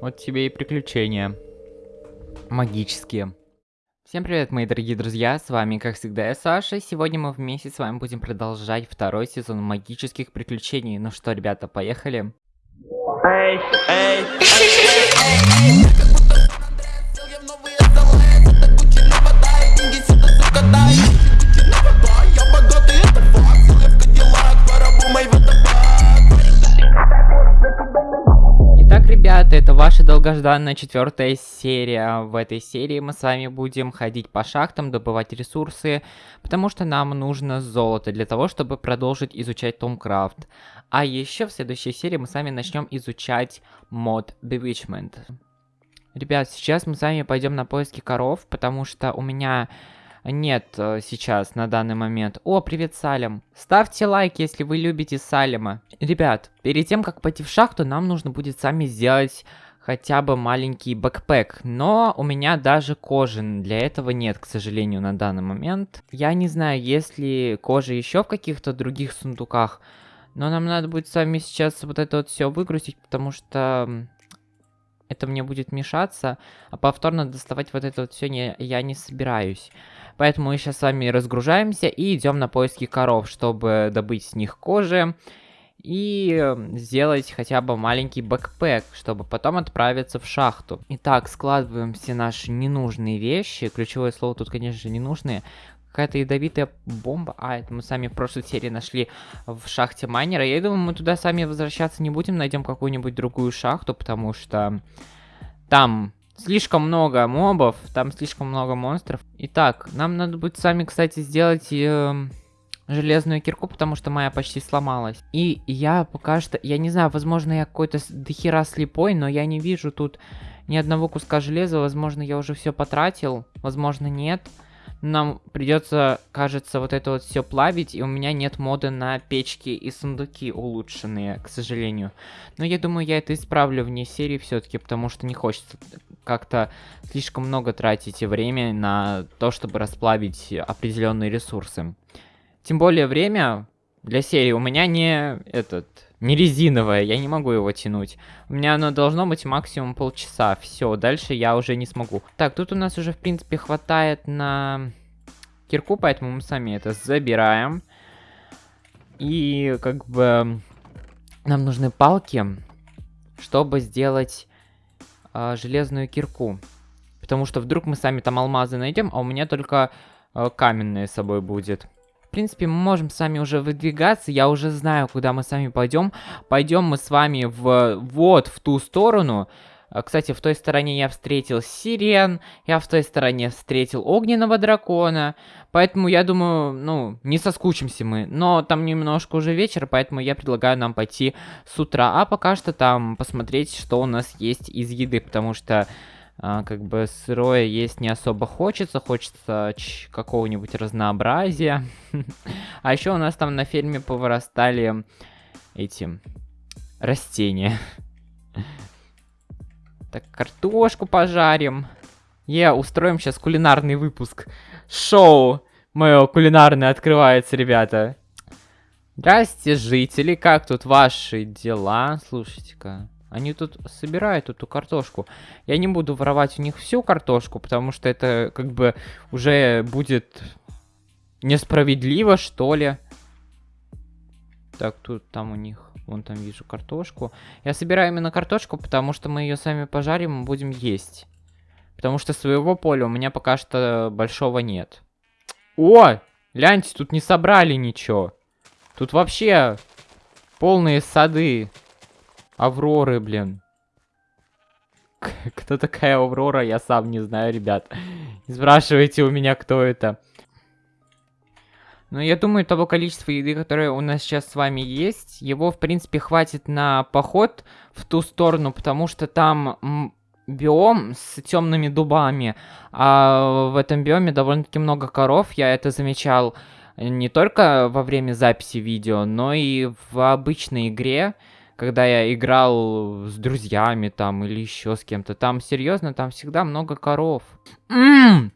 Вот тебе и приключения. Магические. Всем привет, мои дорогие друзья, с вами, как всегда, я Саша. Сегодня мы вместе с вами будем продолжать второй сезон магических приключений. Ну что, ребята, поехали? Эй, эй, эй, ребята, это ваша долгожданная четвертая серия. В этой серии мы с вами будем ходить по шахтам, добывать ресурсы, потому что нам нужно золото для того, чтобы продолжить изучать Томкрафт. А еще в следующей серии мы с вами начнем изучать мод Bewitchment. Ребят, сейчас мы с вами пойдем на поиски коров, потому что у меня нет э, сейчас на данный момент. О, привет, Салем. Ставьте лайк, если вы любите Салема. Ребят, перед тем, как пойти в шахту, нам нужно будет сами сделать хотя бы маленький бэкпэк. Но у меня даже кожи для этого нет, к сожалению, на данный момент. Я не знаю, есть ли кожа еще в каких-то других сундуках. Но нам надо будет с вами сейчас вот это вот все выгрузить, потому что это мне будет мешаться. А повторно доставать вот это вот все не, я не собираюсь. Поэтому мы сейчас с вами разгружаемся и идем на поиски коров, чтобы добыть с них кожи. И сделать хотя бы маленький бэкпэк, чтобы потом отправиться в шахту. Итак, складываем все наши ненужные вещи. Ключевое слово тут, конечно же, ненужные. Какая-то ядовитая бомба. А, это мы сами в прошлой серии нашли в шахте майнера. Я думаю, мы туда сами возвращаться не будем. Найдем какую-нибудь другую шахту, потому что там Слишком много мобов, там слишком много монстров. Итак, нам надо будет сами, кстати, сделать э, железную кирку, потому что моя почти сломалась. И я пока что, я не знаю, возможно, я какой-то дохера слепой, но я не вижу тут ни одного куска железа. Возможно, я уже все потратил, возможно, нет. Нам придется, кажется, вот это вот все плавить, и у меня нет моды на печки и сундуки улучшенные, к сожалению. Но я думаю, я это исправлю вне серии все-таки, потому что не хочется как-то слишком много тратить время на то, чтобы расплавить определенные ресурсы. Тем более время для серии у меня не этот не резиновое, я не могу его тянуть. У меня оно должно быть максимум полчаса. Все, дальше я уже не смогу. Так, тут у нас уже, в принципе, хватает на кирку, поэтому мы сами это забираем. И, как бы, нам нужны палки, чтобы сделать э, железную кирку. Потому что вдруг мы сами там алмазы найдем, а у меня только э, каменные с собой будет принципе, мы можем с вами уже выдвигаться. Я уже знаю, куда мы с вами пойдем. Пойдем мы с вами в вот в ту сторону. А, кстати, в той стороне я встретил сирен, я в той стороне встретил огненного дракона, поэтому я думаю, ну, не соскучимся мы. Но там немножко уже вечер, поэтому я предлагаю нам пойти с утра, а пока что там посмотреть, что у нас есть из еды, потому что а, как бы сырое есть не особо хочется, хочется какого-нибудь разнообразия. а еще у нас там на ферме повырастали эти растения. Так, картошку пожарим. Е, устроим сейчас кулинарный выпуск. Шоу мое кулинарное открывается, ребята. Здрасте, жители, как тут ваши дела? Слушайте-ка. Они тут собирают эту картошку. Я не буду воровать у них всю картошку, потому что это как бы уже будет несправедливо, что ли. Так, тут там у них, вон там вижу картошку. Я собираю именно картошку, потому что мы ее сами пожарим и будем есть. Потому что своего поля у меня пока что большого нет. О! Гляньте, тут не собрали ничего. Тут вообще полные сады. Авроры, блин. Кто такая Аврора, я сам не знаю, ребят. Не спрашивайте у меня, кто это. Но я думаю, того количества еды, которое у нас сейчас с вами есть, его, в принципе, хватит на поход в ту сторону, потому что там биом с темными дубами, а в этом биоме довольно-таки много коров, я это замечал не только во время записи видео, но и в обычной игре, когда я играл с друзьями там или еще с кем-то. Там серьезно, там всегда много коров. Ммм!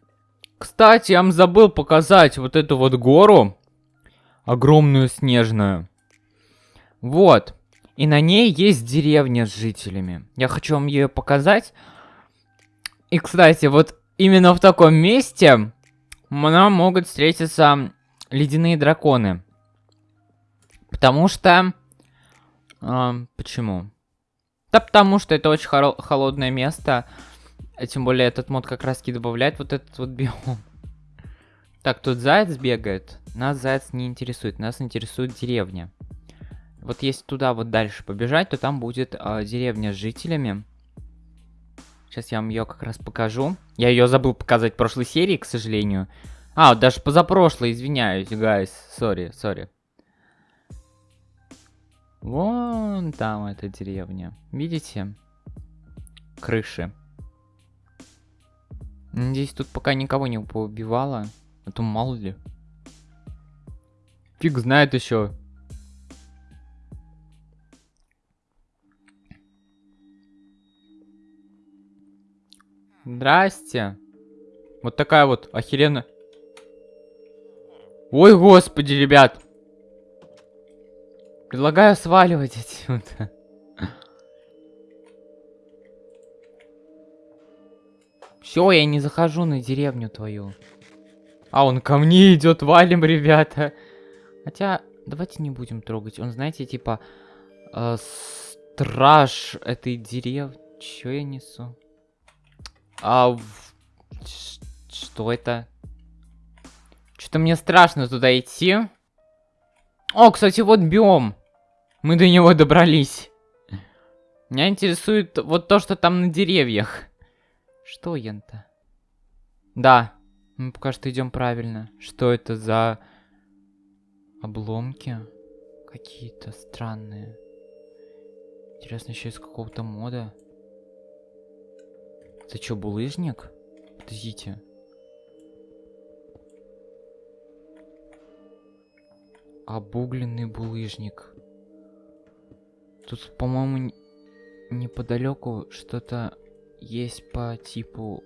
Кстати, я вам забыл показать вот эту вот гору. Огромную снежную. Вот. И на ней есть деревня с жителями. Я хочу вам ее показать. И, кстати, вот именно в таком месте нам могут встретиться ледяные драконы. Потому что... Э, почему? Да потому что это очень холодное место. А тем более этот мод как раз таки добавляет вот этот вот биом. Так, тут заяц бегает. Нас заяц не интересует. Нас интересует деревня. Вот если туда вот дальше побежать, то там будет э, деревня с жителями. Сейчас я вам ее как раз покажу. Я ее забыл показать в прошлой серии, к сожалению. А, даже позапрошлой, извиняюсь, guys. Sorry, sorry. Вон там эта деревня. Видите? Крыши. Надеюсь, тут пока никого не поубивало. А то мало ли. Фиг знает еще. Здрасте. Вот такая вот охеренная. Ой, господи, ребят. Предлагаю сваливать отсюда. Все, я не захожу на деревню твою. А, он ко мне идет, валим, ребята. Хотя, давайте не будем трогать. Он, знаете, типа, э, страж этой деревни. Че я несу? А, что это? Что-то мне страшно туда идти. О, кстати, вот биом. Мы до него добрались. Меня интересует вот то, что там на деревьях. Что, Янта? Да, мы пока что идем правильно. Что это за обломки? Какие-то странные. Интересно, еще из какого-то мода. Это что, булыжник? Подождите. Обугленный булыжник. Тут, по-моему, неподалеку что-то есть по типу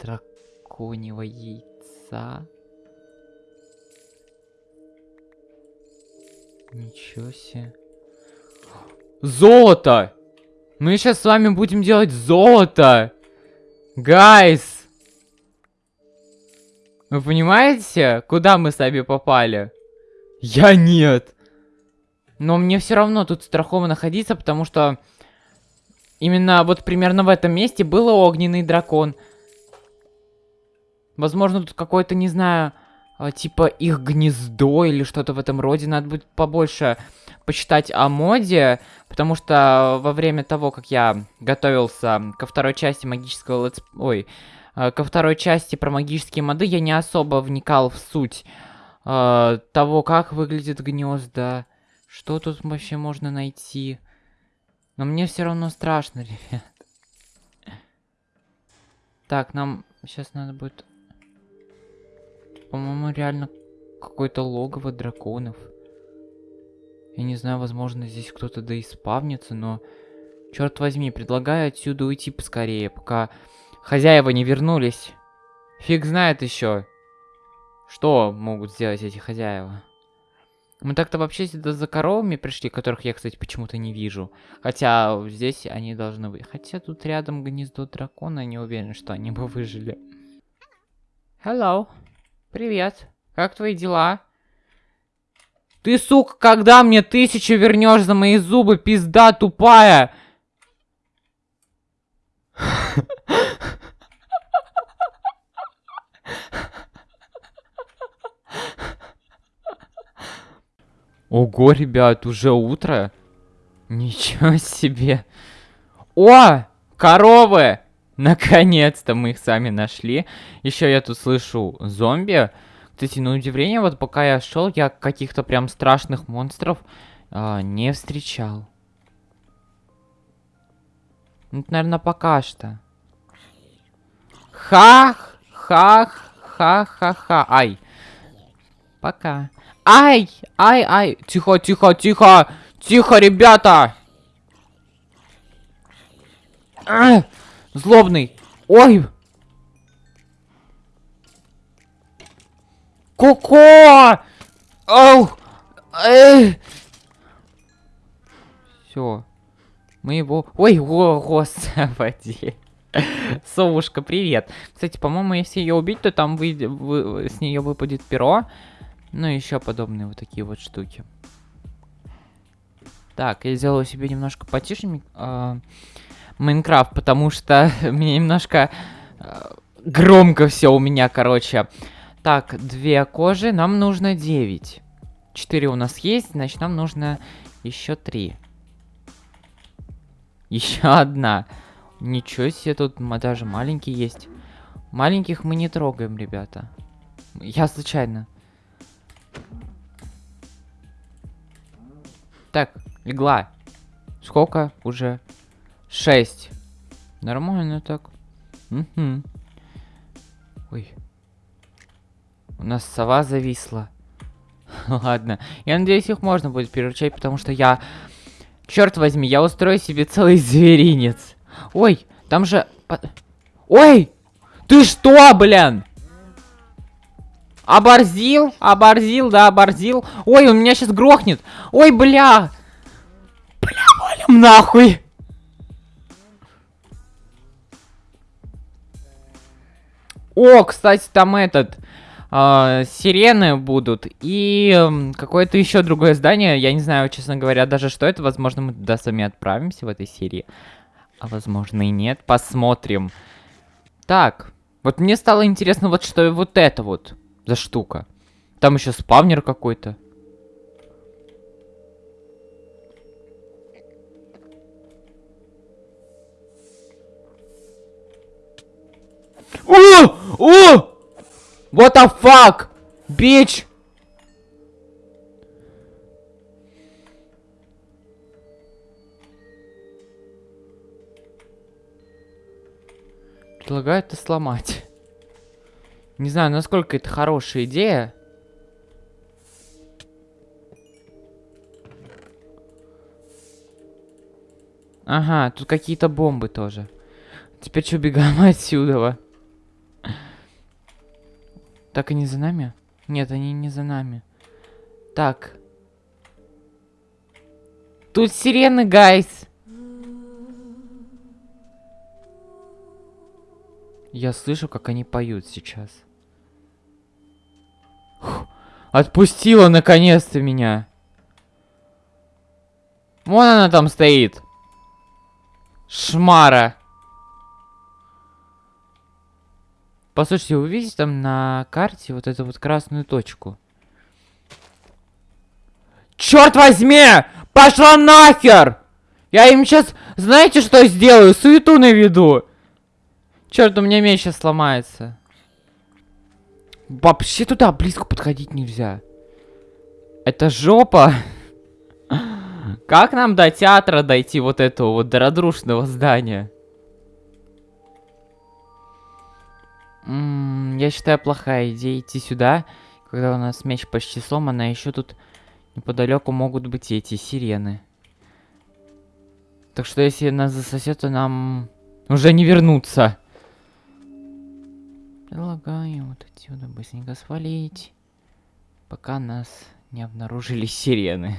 драконьего яйца. Ничего себе. Золото! Мы сейчас с вами будем делать золото! Гайс! Вы понимаете, куда мы с вами попали? Я нет. Но мне все равно тут страхово находиться, потому что именно вот примерно в этом месте был огненный дракон. Возможно, тут какой-то, не знаю, а, типа их гнездо или что-то в этом роде. Надо будет побольше почитать о моде, потому что во время того, как я готовился ко второй части магического летс... Ой, а, ко второй части про магические моды, я не особо вникал в суть э, того, как выглядят гнезда. Что тут вообще можно найти? Но мне все равно страшно, ребят. Так, нам сейчас надо будет... По-моему, реально какое-то логово драконов. Я не знаю, возможно, здесь кто-то да и спавнится, но... Черт возьми, предлагаю отсюда уйти поскорее, пока хозяева не вернулись. Фиг знает еще, что могут сделать эти хозяева. Мы так-то вообще сюда за коровами пришли, которых я, кстати, почему-то не вижу. Хотя здесь они должны быть. Хотя тут рядом гнездо дракона, не уверен, что они бы выжили. Hello. Привет. Как твои дела? Ты, сука, когда мне тысячу вернешь за мои зубы, пизда тупая? Ого, ребят, уже утро? Ничего себе. О, коровы! Наконец-то мы их сами нашли. Еще я тут слышу зомби. Кстати, на удивление, вот пока я шел, я каких-то прям страшных монстров а, не встречал. Ну, это, наверное, пока что. Хах, хах, ха-ха-ха. Ай. Пока. Ай, ай, ай. Тихо, тихо, тихо. Тихо, ребята. А, злобный. Ой. Коко! Оу! Эй! Все. Мы его... Ой, о, господи. Совушка, привет. Кстати, по-моему, если ее убить, то там вы... Вы... с нее выпадет перо. Ну и еще подобные вот такие вот штуки. Так, я сделаю себе немножко потише э, потому что мне немножко э, громко все у меня, короче. Так, две кожи, нам нужно 9. 4 у нас есть, значит нам нужно еще 3. Еще одна. Ничего себе, тут даже маленький есть. Маленьких мы не трогаем, ребята. Я случайно. Так, легла. Сколько уже? Шесть. Нормально так. Угу. Ой. У нас сова зависла. Ладно. Я надеюсь, их можно будет переручать, потому что я... Черт возьми, я устрою себе целый зверинец. Ой, там же... Ой! Ты что, блин? Оборзил? Оборзил, да, оборзил. Ой, он меня сейчас грохнет. Ой, бля. Бля, валим нахуй. О, кстати, там этот... Э, сирены будут и какое-то еще другое здание. Я не знаю, честно говоря, даже что это. Возможно, мы туда сами отправимся в этой серии. А возможно и нет. Посмотрим. Так, вот мне стало интересно, вот что вот это вот за штука. Там еще спавнер какой-то. О! О! What the fuck? Bitch! Предлагаю это сломать. Не знаю, насколько это хорошая идея. Ага, тут какие-то бомбы тоже. Теперь что, бегаем отсюда? Так, они за нами? Нет, они не за нами. Так. Тут сирены, гайс. Я слышу, как они поют сейчас. Отпустила наконец-то меня. Вон она там стоит. Шмара. Послушайте, вы видите там на карте вот эту вот красную точку? Черт возьми! Пошла нахер! Я им сейчас, знаете, что сделаю? Суету наведу. Черт, у меня меч сейчас сломается. Вообще туда близко подходить нельзя. Это жопа. Как нам до театра дойти вот этого вот дородрушного здания? Я считаю, плохая идея идти сюда, когда у нас меч почти сломан, а еще тут неподалеку могут быть эти сирены. Так что если нас засосет, то нам уже не вернуться. Предлагаю вот отсюда быстренько свалить, пока нас не обнаружили сирены.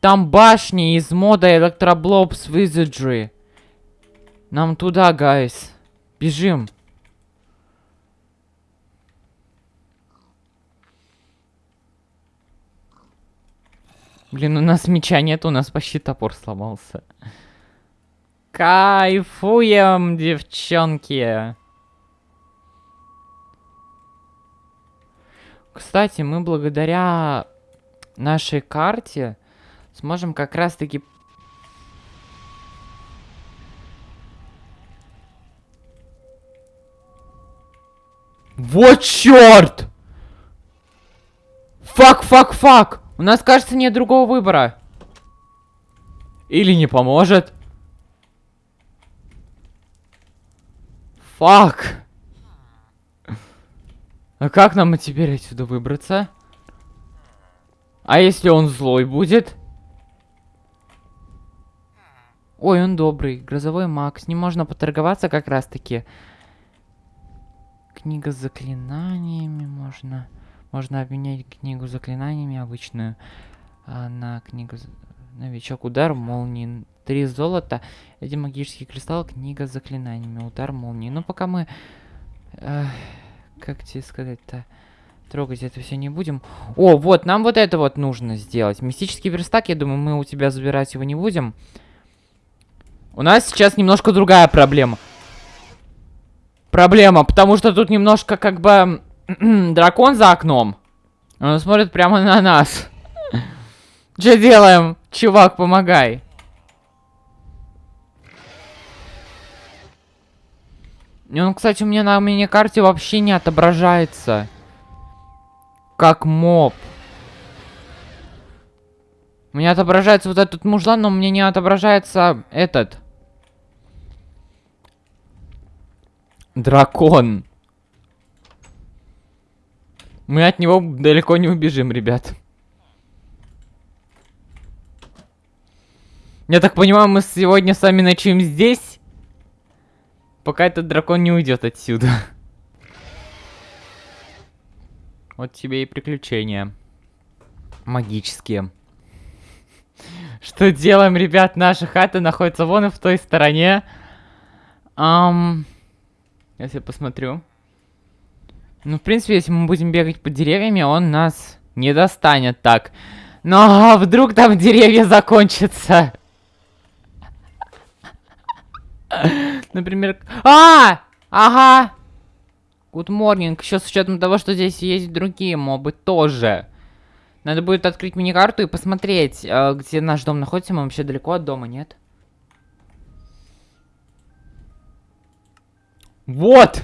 Там башни из мода Electroblobs Wizardry. Нам туда, гайс. Бежим. Блин, у нас меча нет, у нас почти топор сломался. Кайфуем, девчонки. Кстати, мы благодаря нашей карте сможем как раз-таки... Вот черт! Фак, фак, фак! У нас, кажется, нет другого выбора. Или не поможет. Фак. А как нам теперь отсюда выбраться? А если он злой будет? Ой, он добрый. Грозовой маг. С ним можно поторговаться как раз таки. Книга с заклинаниями можно. Можно обменять книгу заклинаниями обычную а, на книгу... Новичок. Удар молнии. Три золота. Эти магические кристаллы. Книга с заклинаниями. Удар молнии. Ну, пока мы... Э, как тебе сказать-то? Трогать это все не будем. О, вот, нам вот это вот нужно сделать. Мистический верстак, я думаю, мы у тебя забирать его не будем. У нас сейчас немножко другая проблема. Проблема, потому что тут немножко как бы дракон за окном. Он смотрит прямо на нас. Что делаем? Чувак, помогай. Он, кстати, у меня на мини-карте вообще не отображается. Как моб. У меня отображается вот этот мужлан, но мне не отображается этот. Дракон. Мы от него далеко не убежим, ребят. Я так понимаю, мы сегодня с вами ночуем здесь? Пока этот дракон не уйдет отсюда. Вот тебе и приключения. Магические. Что делаем, ребят? Наша хата находится вон и в той стороне. Um, если я посмотрю. Ну, в принципе, если мы будем бегать под деревьями, он нас не достанет так. Но вдруг там деревья закончатся. Например... А! Ага! Good morning. Еще с учетом того, что здесь есть другие мобы тоже. Надо будет открыть мини-карту и посмотреть, э, где наш дом находится. Мы вообще далеко от дома, нет? Вот!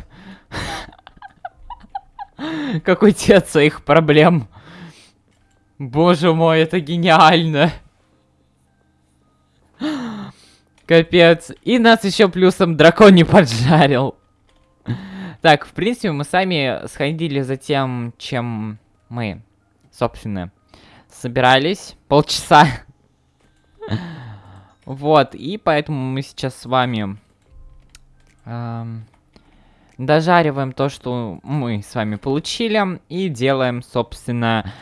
Какой те своих проблем. Боже мой, это гениально. Капец. И нас еще плюсом дракон не поджарил. Так, в принципе, мы сами сходили за тем, чем мы, собственно, собирались. Полчаса. Вот, и поэтому мы сейчас с вами эм, дожариваем то, что мы с вами получили, и делаем, собственно,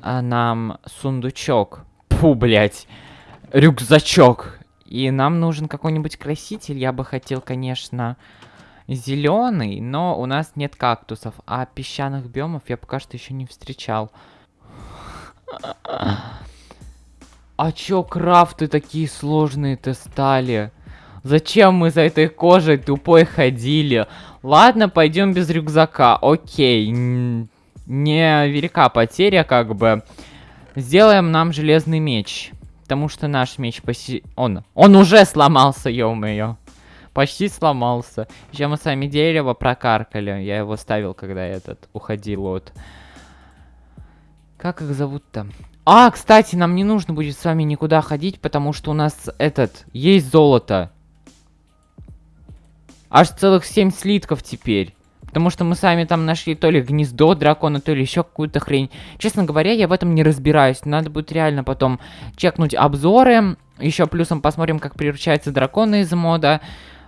э, нам сундучок. Фу, блядь, рюкзачок. И нам нужен какой-нибудь краситель. Я бы хотел, конечно, зеленый, но у нас нет кактусов. А песчаных биомов я пока что еще не встречал. А чё крафты такие сложные-то стали? Зачем мы за этой кожей тупой ходили? Ладно, пойдем без рюкзака. Окей. Не велика потеря, как бы. Сделаем нам железный меч. Потому что наш меч почти... Он, он уже сломался, ё-моё. Почти сломался. Еще мы сами дерево прокаркали. Я его ставил, когда этот уходил от... Как их зовут-то? А, кстати, нам не нужно будет с вами никуда ходить, потому что у нас этот... Есть золото. Аж целых 7 слитков теперь. Потому что мы сами там нашли то ли гнездо дракона, то ли еще какую-то хрень. Честно говоря, я в этом не разбираюсь. Надо будет реально потом чекнуть обзоры. Еще плюсом посмотрим, как превращаются драконы из мода.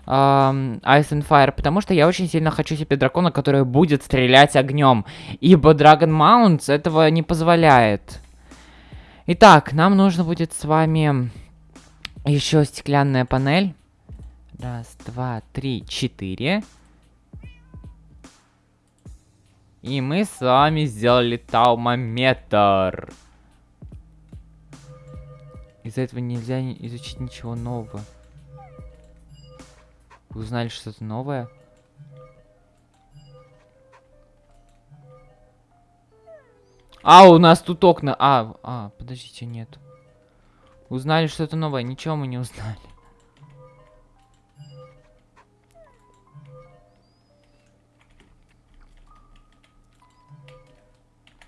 Uh, Ice and Fire, потому что я очень сильно хочу себе дракона, который будет стрелять огнем, ибо Dragon Mounts этого не позволяет. Итак, нам нужно будет с вами еще стеклянная панель. Раз, два, три, четыре. И мы с вами сделали таумометр. Из-за этого нельзя изучить ничего нового. Вы узнали что-то новое? А, у нас тут окна. А, а, подождите, нет. Узнали что-то новое. Ничего мы не узнали.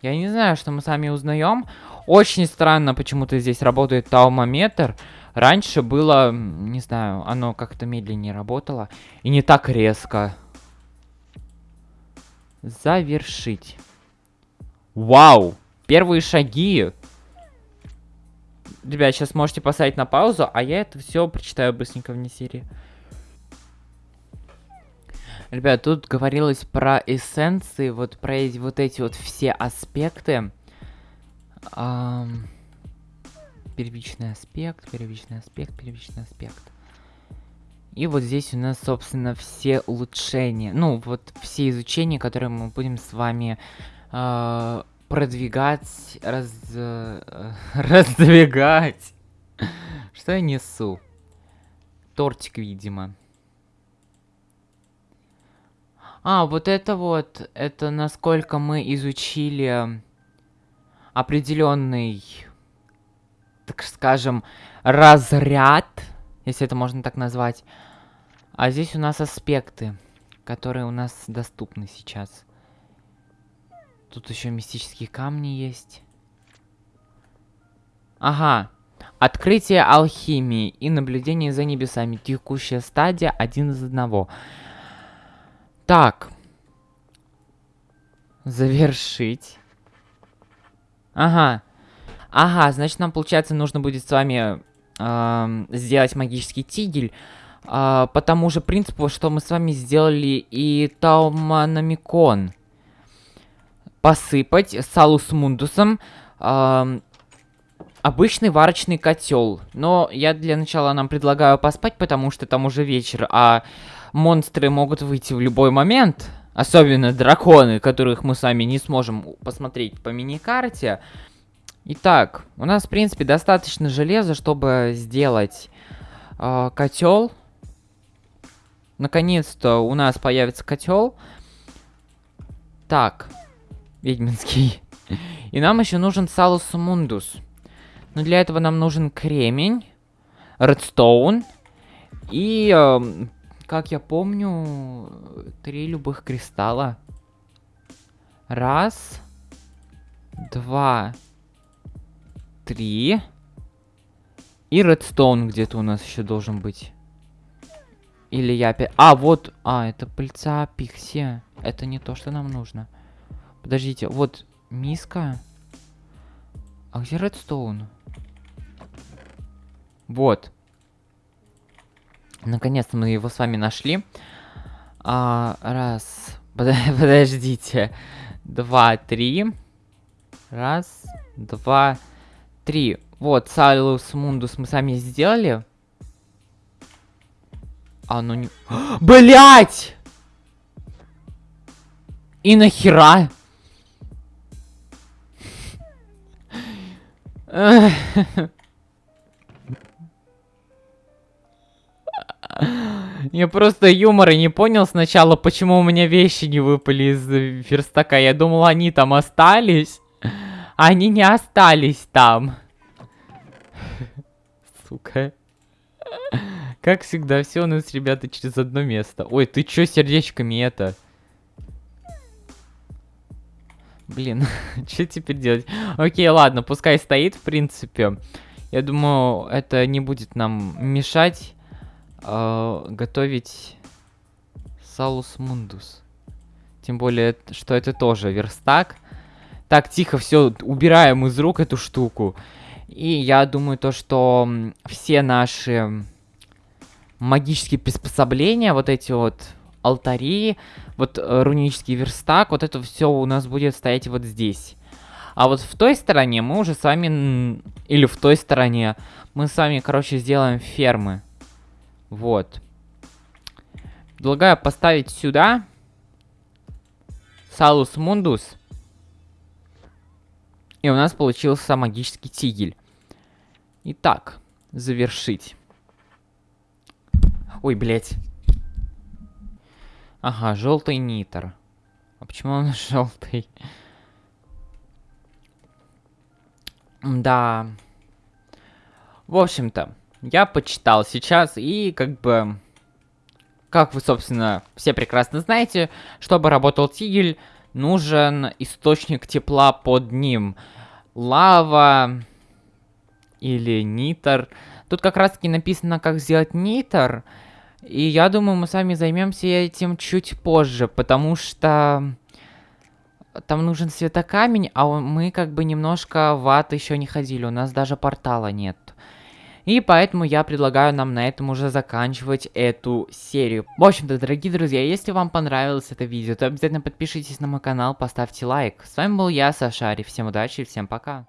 Я не знаю, что мы сами узнаем. Очень странно, почему-то здесь работает таумометр. Раньше было, не знаю, оно как-то медленнее работало. И не так резко. Завершить. Вау! Первые шаги. Ребят, сейчас можете поставить на паузу, а я это все прочитаю быстренько вне серии. Ребят, тут говорилось про эссенции, вот про эти, вот эти вот все аспекты. Ам, первичный аспект, первичный аспект, первичный аспект. И вот здесь у нас, собственно, все улучшения. Ну, вот все изучения, которые мы будем с вами э, продвигать, раз, э, раздвигать. Что я несу? Тортик, видимо. А, вот это вот, это насколько мы изучили определенный, так скажем, разряд, если это можно так назвать. А здесь у нас аспекты, которые у нас доступны сейчас. Тут еще мистические камни есть. Ага. Открытие алхимии и наблюдение за небесами. Текущая стадия один из одного. Так. Завершить. Ага. Ага, значит, нам, получается, нужно будет с вами э, сделать магический тигель. Э, по тому же принципу, что мы с вами сделали и Тауманамикон. Посыпать салус мундусом э, обычный варочный котел. Но я для начала нам предлагаю поспать, потому что там уже вечер, а монстры могут выйти в любой момент. Особенно драконы, которых мы сами не сможем посмотреть по мини-карте. Итак, у нас, в принципе, достаточно железа, чтобы сделать э, котел. Наконец-то у нас появится котел. Так, ведьминский. И нам еще нужен салус мундус. Но для этого нам нужен кремень, редстоун и э, как я помню, три любых кристалла. Раз, два, три. И редстоун где-то у нас еще должен быть. Или я опять... А, вот... А, это пыльца пикси. Это не то, что нам нужно. Подождите, вот миска. А где редстоун? Вот. Наконец-то мы его с вами нашли. А, раз. Подождите. Два, три. Раз, два, три. Вот, Салус Мундус мы сами сделали. А, ну не... Блять! И нахера? Я просто юмора не понял сначала, почему у меня вещи не выпали из верстака. Я думал, они там остались. Они не остались там. Сука. Как всегда, все у нас, ребята, через одно место. Ой, ты чё сердечками это? Блин, что теперь делать? Окей, ладно, пускай стоит, в принципе. Я думаю, это не будет нам мешать э, готовить салус мундус. Тем более, что это тоже верстак. Так, тихо, все, убираем из рук эту штуку. И я думаю то, что все наши магические приспособления, вот эти вот алтари, вот э, рунический верстак, вот это все у нас будет стоять вот здесь. А вот в той стороне мы уже с вами, или в той стороне, мы с вами, короче, сделаем фермы. Вот. Предлагаю поставить сюда Салус Мундус. И у нас получился магический тигель. Итак, завершить. Ой, блядь. Ага, желтый нитр. А почему он желтый? Да. В общем-то, я почитал сейчас, и как бы... Как вы, собственно, все прекрасно знаете, чтобы работал тигель, нужен источник тепла под ним. Лава или нитр. Тут как раз таки написано, как сделать нитр. И я думаю, мы сами займемся этим чуть позже, потому что там нужен светокамень, а мы как бы немножко в ад еще не ходили. У нас даже портала нет. И поэтому я предлагаю нам на этом уже заканчивать эту серию. В общем-то, дорогие друзья, если вам понравилось это видео, то обязательно подпишитесь на мой канал, поставьте лайк. С вами был я, Сашари. Всем удачи и всем пока.